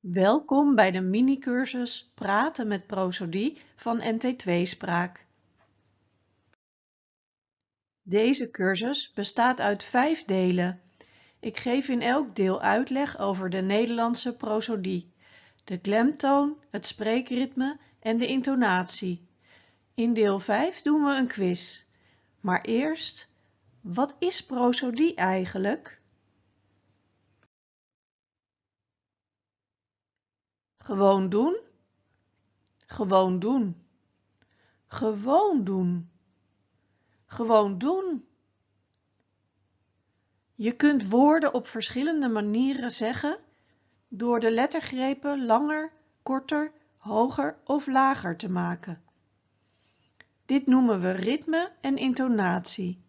Welkom bij de mini-cursus Praten met prosodie van NT2 Spraak. Deze cursus bestaat uit vijf delen. Ik geef in elk deel uitleg over de Nederlandse prosodie, de klemtoon, het spreekritme en de intonatie. In deel 5 doen we een quiz. Maar eerst, wat is prosodie eigenlijk? Gewoon doen. Gewoon doen. Gewoon doen. Gewoon doen. Je kunt woorden op verschillende manieren zeggen door de lettergrepen langer, korter, hoger of lager te maken. Dit noemen we ritme en intonatie.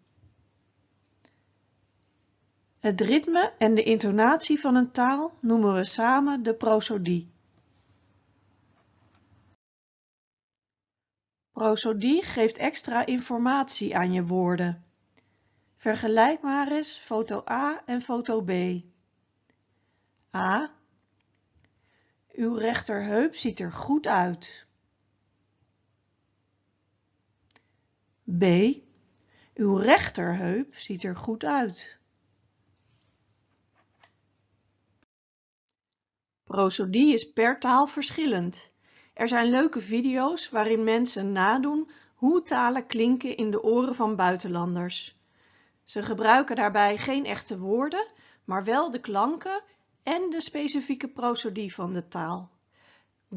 Het ritme en de intonatie van een taal noemen we samen de prosodie. Prosodie geeft extra informatie aan je woorden. Vergelijk maar eens foto A en foto B. A. Uw rechterheup ziet er goed uit. B. Uw rechterheup ziet er goed uit. Prosodie is per taal verschillend. Er zijn leuke video's waarin mensen nadoen hoe talen klinken in de oren van buitenlanders. Ze gebruiken daarbij geen echte woorden, maar wel de klanken en de specifieke prosodie van de taal.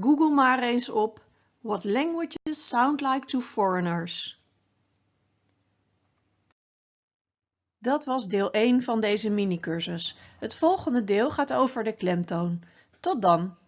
Google maar eens op What languages sound like to foreigners. Dat was deel 1 van deze mini-cursus. Het volgende deel gaat over de klemtoon. Tot dan!